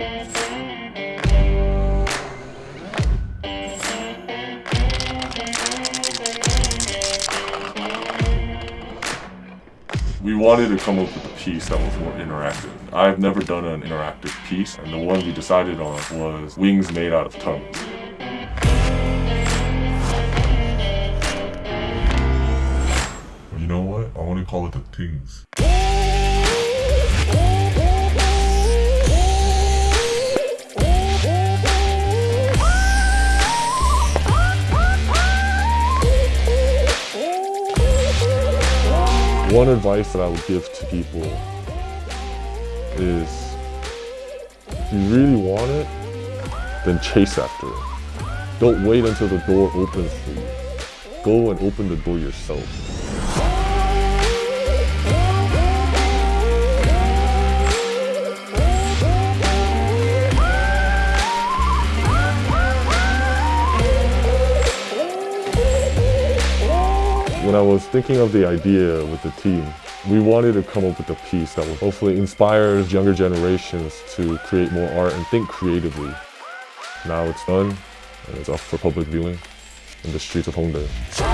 We wanted to come up with a piece that was more interactive. I've never done an interactive piece, and the one we decided on was wings made out of tongues. You know what? I want to call it the things. One advice that I would give to people is if you really want it, then chase after it. Don't wait until the door opens for you. Go and open the door yourself. When I was thinking of the idea with the team, we wanted to come up with a piece that would hopefully inspire younger generations to create more art and think creatively. Now it's done, and it's up for public viewing in the streets of Hongdae.